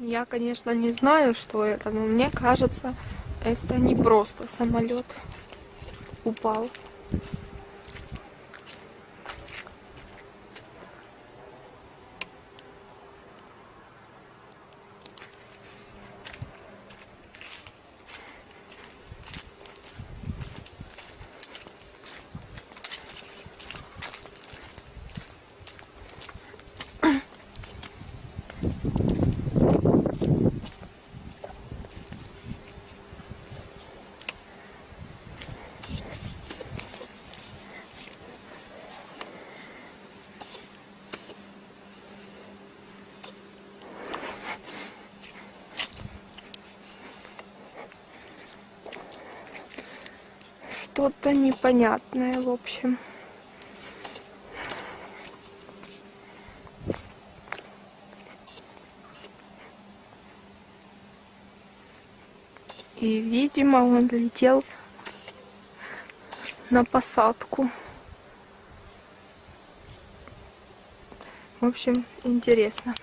Я, конечно, не знаю, что это, но мне кажется, это не просто самолет упал. Что-то непонятное, в общем. И, видимо, он летел на посадку. В общем, интересно.